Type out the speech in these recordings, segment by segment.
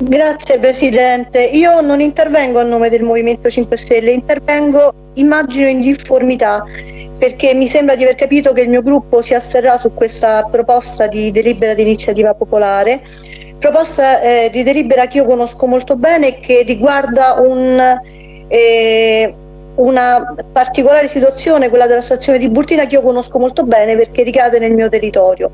Grazie Presidente, io non intervengo a nome del Movimento 5 Stelle, intervengo immagino in difformità perché mi sembra di aver capito che il mio gruppo si asserrà su questa proposta di delibera di iniziativa popolare, proposta eh, di delibera che io conosco molto bene e che riguarda un, eh, una particolare situazione, quella della stazione di Burtina, che io conosco molto bene perché ricade nel mio territorio.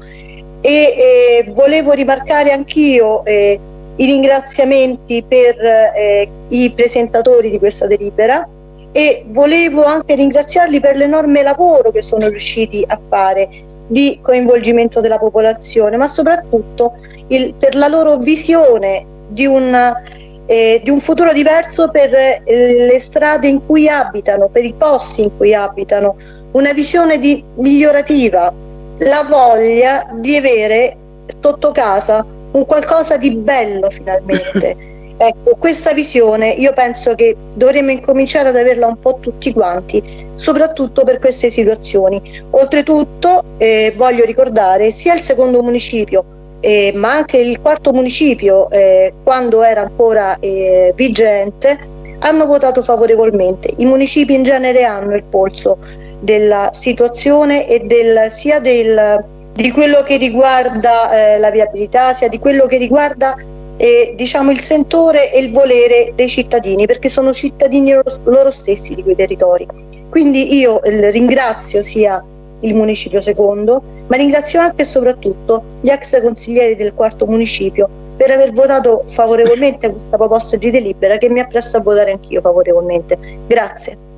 E eh, volevo rimarcare anch'io eh, i ringraziamenti per eh, i presentatori di questa delibera e volevo anche ringraziarli per l'enorme lavoro che sono riusciti a fare di coinvolgimento della popolazione, ma soprattutto il, per la loro visione di un, eh, di un futuro diverso per eh, le strade in cui abitano, per i posti in cui abitano, una visione di, migliorativa, la voglia di avere sotto casa un qualcosa di bello finalmente. Ecco, questa visione io penso che dovremmo incominciare ad averla un po' tutti quanti, soprattutto per queste situazioni. Oltretutto eh, voglio ricordare sia il secondo municipio, eh, ma anche il quarto municipio, eh, quando era ancora eh, vigente, hanno votato favorevolmente. I municipi in genere hanno il polso della situazione e del, sia del di quello che riguarda eh, la viabilità, sia di quello che riguarda eh, diciamo, il sentore e il volere dei cittadini, perché sono cittadini loro, loro stessi di quei territori. Quindi io eh, ringrazio sia il municipio secondo, ma ringrazio anche e soprattutto gli ex consiglieri del quarto municipio per aver votato favorevolmente questa proposta di delibera che mi appresso a votare anch'io favorevolmente. Grazie.